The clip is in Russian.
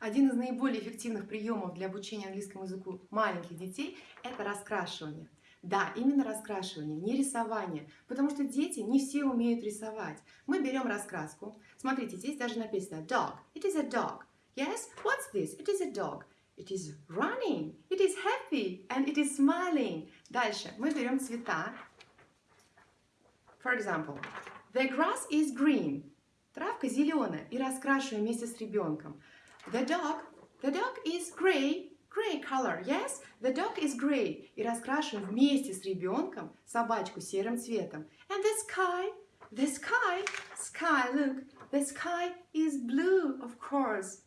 Один из наиболее эффективных приемов для обучения английскому языку маленьких детей – это раскрашивание. Да, именно раскрашивание, не рисование, потому что дети не все умеют рисовать. Мы берем раскраску. Смотрите, здесь даже написано dog. It is a dog. Yes? What's this? It is a dog. It is running. It is happy. And it is smiling. Дальше мы берем цвета. For example, the grass is green. Травка зеленая. И раскрашиваем вместе с ребенком. The dog, the dog is gray, gray color, yes? The dog is gray. И раскрашиваем вместе с ребенком собачку серым цветом. And the sky, the sky, sky, look, the sky is blue, of course.